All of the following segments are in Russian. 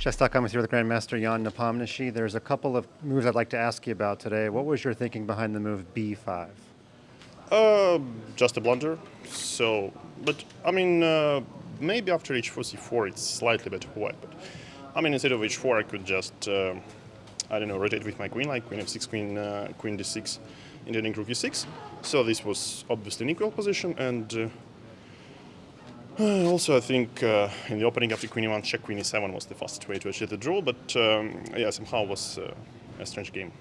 Shestakom is here with Grandmaster Jan Nepomniachtchi. There's a couple of moves I'd like to ask you about today. What was your thinking behind the move b5? Uh, just a blunder. So, but I mean, uh, maybe after h4, c4, it's slightly better white. But I mean, instead of h4, I could just, uh, I don't know, rotate with my queen, like queen f6, queen, uh, queen d6, intending rook e6. So this was obviously an equal position, and uh, also I think uh, in the opening after queen e1, check queen e7 was the fastest way to achieve the draw. But um, yeah, somehow it was uh, a strange game.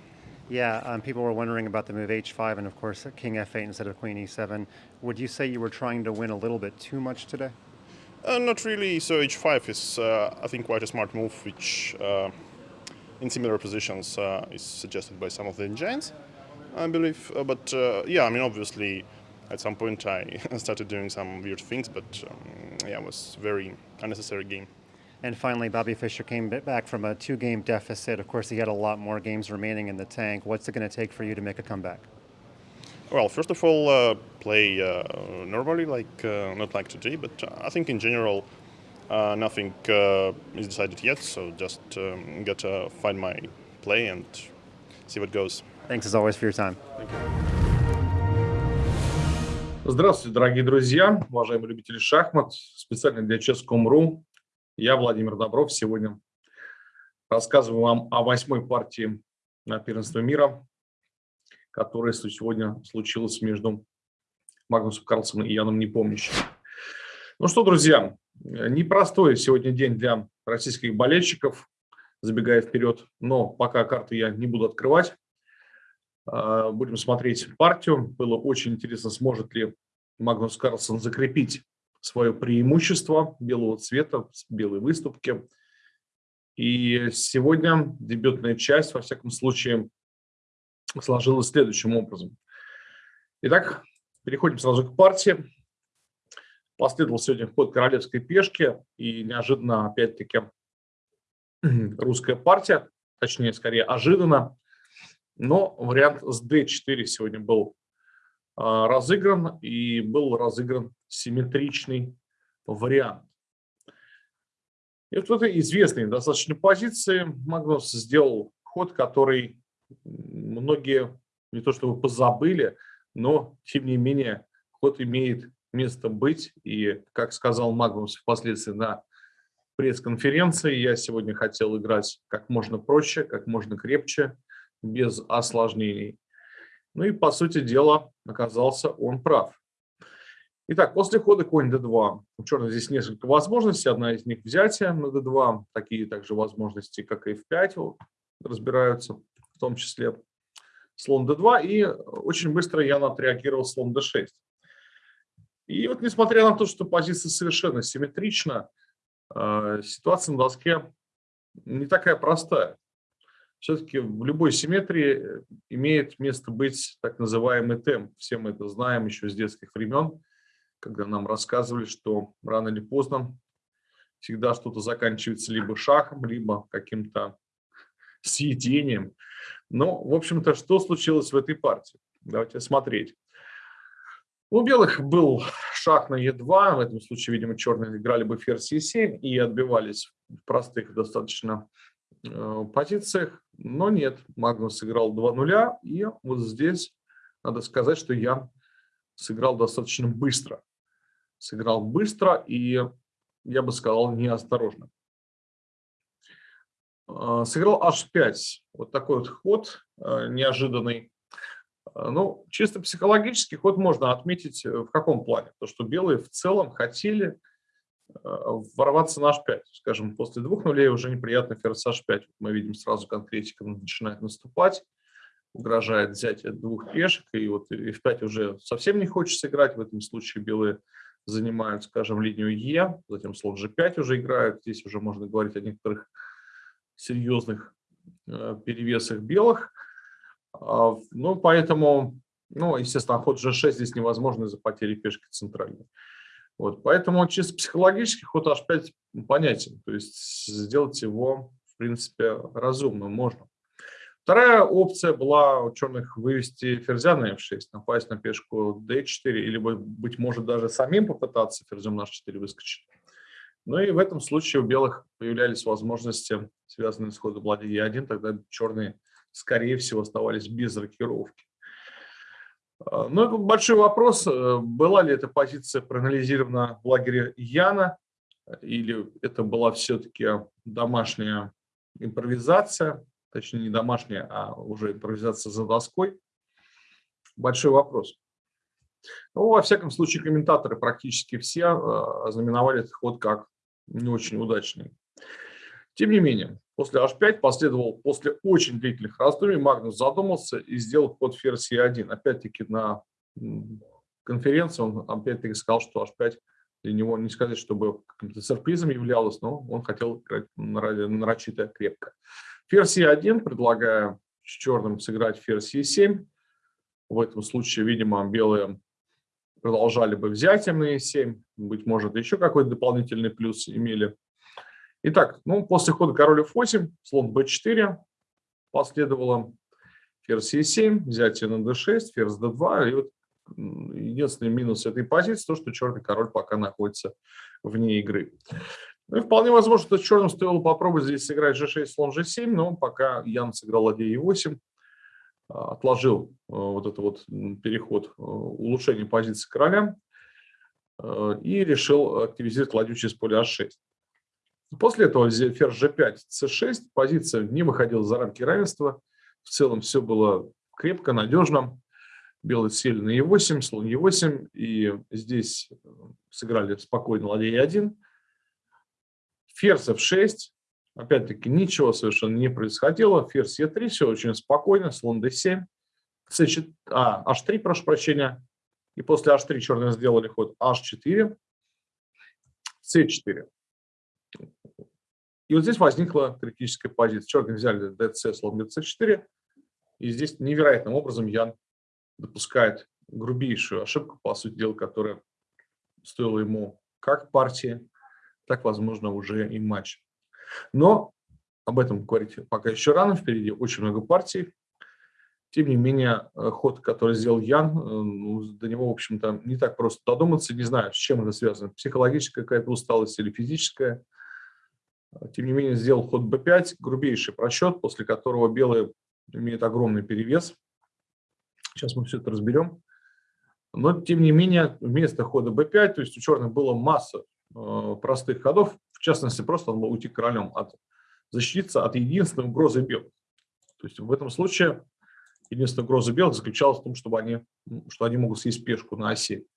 Yeah, um, people were wondering about the move h5 and, of course, king f8 instead of queen e7. Would you say you were trying to win a little bit too much today? Uh, not really. So h5 is, uh, I think, quite a smart move, which uh, in similar positions uh, is suggested by some of the giants, I believe. Uh, but uh, yeah, I mean, obviously, at some point I started doing some weird things, but um, yeah, it was very unnecessary game. And finally, Bobby Fischer came back from a two game deficit. Of course, he had a lot more games remaining in the tank. What's it going to take for you to make a comeback? Well, first of all, uh, play uh, normally, like uh, not like today, but I think in general, uh, nothing uh, is decided yet. So just um, got to find my play and see what goes. Thanks as always for your time. Здравствуйте, дорогие друзья, уважаемые любители шахмат. Специально для Chess.com.ru я, Владимир Добров, сегодня рассказываю вам о восьмой партии на первенство мира, которая сегодня случилась между Магнусом Карлсоном и Яном Непомнящим. Ну что, друзья, непростой сегодня день для российских болельщиков, забегая вперед, но пока карты я не буду открывать. А, будем смотреть партию. Было очень интересно, сможет ли Магнус Карлсон закрепить свое преимущество белого цвета, белой выступки. И сегодня дебютная часть, во всяком случае, сложилась следующим образом. Итак, переходим сразу к партии. Последовал сегодня ход королевской пешки и неожиданно, опять-таки, русская партия, точнее, скорее, ожиданно. Но вариант с d4 сегодня был а, разыгран, и был разыгран симметричный вариант. И вот в этой известной достаточно позиции Магнус сделал ход, который многие не то чтобы позабыли, но тем не менее ход имеет место быть. И, как сказал Магнус впоследствии на пресс-конференции, я сегодня хотел играть как можно проще, как можно крепче, без осложнений. Ну и, по сути дела, оказался он прав. Итак, после хода конь d2 у черных здесь несколько возможностей. Одна из них взятие на d2. Такие также возможности, как и f5, разбираются, в том числе слон d2. И очень быстро я отреагировал слон d6. И вот несмотря на то, что позиция совершенно симметрична, э, ситуация на доске не такая простая все-таки в любой симметрии э, имеет место быть так называемый темп. Все мы это знаем еще с детских времен, когда нам рассказывали, что рано или поздно всегда что-то заканчивается либо шахом, либо каким-то съедением. Но, в общем-то, что случилось в этой партии? Давайте смотреть. У белых был шах на Е2, в этом случае, видимо, черные играли бы ферзь Е7 и отбивались в простых достаточно позициях, но нет, Магнус сыграл 2 нуля, и вот здесь надо сказать, что я сыграл достаточно быстро. Сыграл быстро и, я бы сказал, неосторожно. Э, сыграл h5, вот такой вот ход э, неожиданный. Ну, чисто психологический ход можно отметить в каком плане? То, что белые в целом хотели ворваться на h5. Скажем, после двух нулей уже неприятно ферзь h5. Мы видим сразу конкретика начинает наступать, угрожает взятие двух пешек, и вот f5 уже совсем не хочется играть. В этом случае белые занимают, скажем, линию Е, затем слон g5 уже играют. Здесь уже можно говорить о некоторых серьезных э, перевесах белых. А, ну, поэтому, ну, естественно, ход g6 здесь невозможно из-за потери пешки центральной. Вот, поэтому чисто психологически ход h5 понятен, то есть сделать его, в принципе, разумно можно. Вторая опция была у черных вывести ферзя на f6, напасть на пешку d4, или, быть может, даже самим попытаться ферзем на h4 выскочить. Ну и в этом случае у белых появлялись возможности, связанные с ходом ладьи Е1, тогда черные, скорее всего, оставались без рокировки. А, ну, большой вопрос, э, была ли эта позиция проанализирована в лагере Яна, или это была все-таки домашняя импровизация, точнее не домашняя, а уже импровизация за доской. Большой вопрос. Ну, во всяком случае, комментаторы практически все э, ознаменовали этот ход как не очень удачный. Тем не менее, после h5 последовал, после очень длительных раздумий, Магнус задумался и сделал ход ферзь e1. Опять-таки на конференции он опять-таки сказал, что h5 для него не сказать, чтобы каким-то сюрпризом являлось, но он хотел играть нарочито крепко. Ферзь e1, предлагая с черным сыграть ферзь e7. В этом случае, видимо, белые продолжали бы взятием на e7, быть может, еще какой-то дополнительный плюс имели. Итак, ну, после хода король f8, слон b4 последовало, ферзь e7, взятие на d6, ферзь d2. И вот единственный минус этой позиции, то, что черный король пока находится вне игры. Ну и вполне возможно, что черным стоило попробовать здесь сыграть g6, слон g7, но пока Ян сыграл ладья e8, а, отложил а, вот этот вот переход, а, улучшение позиции короля и решил активизировать ладью через поле а6. После этого ферзь g5, c6, позиция не выходила за рамки равенства. В целом все было крепко, надежно. Белые сели на e8, слон e8, и здесь сыграли спокойно ладья e1. Ферзь f6, Опять-таки ничего совершенно не происходило. Ферзь Е3, все очень спокойно, слон d7, c4, а, h3, прошу прощения. И после h3 черные сделали ход h4, c4. И вот здесь возникла критическая позиция. Черные взяли dc, слон dc4. И здесь невероятным образом Ян допускает грубейшую ошибку, по сути дела, которая стоила ему как партии, так, возможно, уже и матч. Но об этом говорить пока еще рано, впереди очень много партий. Тем не менее, э, ход, который сделал Ян, э, ну, до него, в общем-то, не так просто додуматься. Не знаю, с чем это связано, психологическая какая-то усталость или физическая. Тем не менее, сделал ход b5, грубейший просчет, после которого белые имеют огромный перевес. Сейчас мы все это разберем. Но, тем не менее, вместо хода b5, то есть у черных было масса э, простых ходов, в частности, просто он мог уйти королем, от, защититься от единственной угрозы белых. То есть в этом случае единственная угроза белых заключалась в том, чтобы они, что они могут съесть пешку на оси.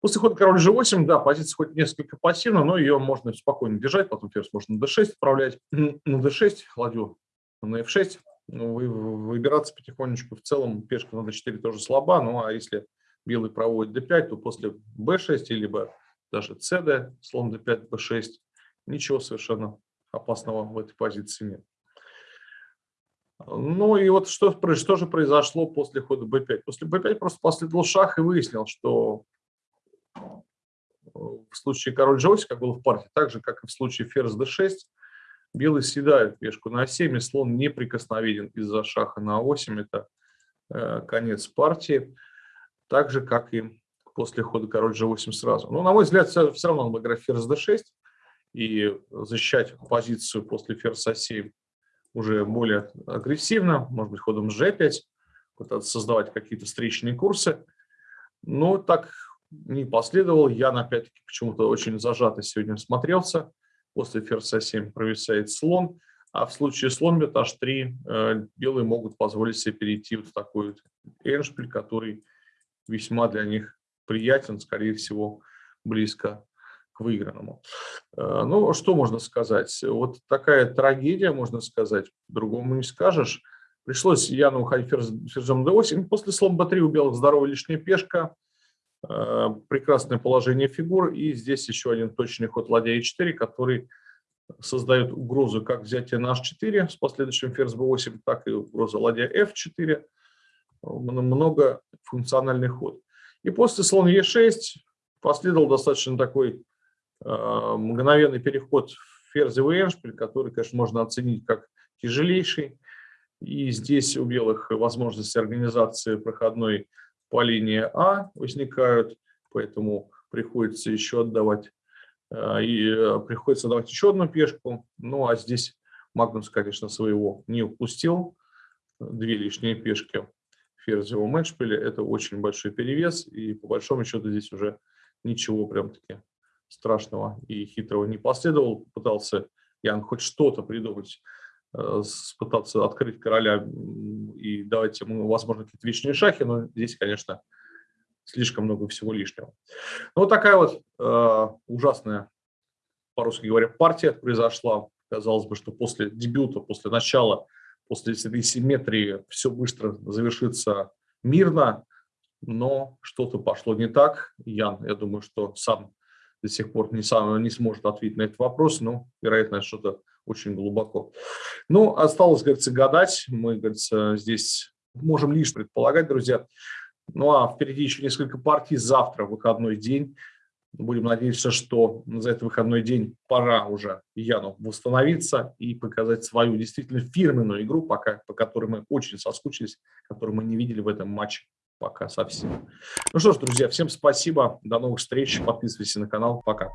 После хода король g8, да, позиция хоть несколько пассивна, но ее можно спокойно держать, потом ферзь можно на d6 отправлять, на d6, ладью на f6, ну, вы, выбираться потихонечку. В целом пешка на d4 тоже слаба, ну а если белый проводит d5, то после b6 либо даже cd, слон d5, b6, ничего совершенно опасного в этой позиции нет. Ну и вот что, что же произошло после хода b5? После b5 просто последовал шаг и выяснил, что в случае король g8, как было в партии, так же, как и в случае ферзь d6, белый съедает пешку на 7, и слон неприкосновенен из-за шаха на 8. Это э, конец партии. Так же, как и после хода король g8 сразу. Но, на мой взгляд, все, все равно надо играть ферзь d6 и защищать позицию после ферзь a7 уже более агрессивно, может быть, ходом g5, пытаться создавать какие-то встречные курсы. Но так не последовал. Я, опять-таки, почему-то очень зажато сегодня смотрелся. После ферзь a7 провисает слон. А в случае слон бьет h3 э, белые могут позволить себе перейти вот в такой эншпиль, который весьма для них приятен, скорее всего, близко к выигранному. Э, ну, что можно сказать? Вот такая трагедия, можно сказать, другому не скажешь. Пришлось Яну уходить ферзем d8. После слон b3 у белых здоровая лишняя пешка, прекрасное положение фигур. И здесь еще один точный ход ладья e4, который создает угрозу как взятие на h4 с последующим ферзь b8, так и угроза ладья f4. Много функциональный ход. И после слон Е6 последовал достаточно такой э, мгновенный переход в ферзевый эншпиль, который, конечно, можно оценить как тяжелейший. И здесь у белых возможности организации проходной по линии А возникают, поэтому приходится еще отдавать э, и э, приходится давать еще одну пешку. Ну, а здесь Магнус, конечно, своего не упустил. Две лишние пешки ферзевого матчпиле – это очень большой перевес, и по большому счету здесь уже ничего прям-таки страшного и хитрого не последовал. Пытался Ян хоть что-то придумать, пытаться открыть короля и давать ему, возможно, какие-то вечные шахи, но здесь, конечно, слишком много всего лишнего. Ну, вот такая вот э, ужасная, по-русски говоря, партия произошла. Казалось бы, что после дебюта, после начала, после этой симметрии все быстро завершится мирно, но что-то пошло не так. Ян, я думаю, что сам до сих пор не, сам, не сможет ответить на этот вопрос, но, вероятно, что-то очень глубоко. Ну, осталось, говорится, гадать. Мы, говорится, здесь можем лишь предполагать, друзья. Ну, а впереди еще несколько партий. Завтра выходной день. Будем надеяться, что за этот выходной день пора уже Яну восстановиться и показать свою действительно фирменную игру, пока, по которой мы очень соскучились, которую мы не видели в этом матче пока совсем. Ну что ж, друзья, всем спасибо, до новых встреч, подписывайтесь на канал, пока.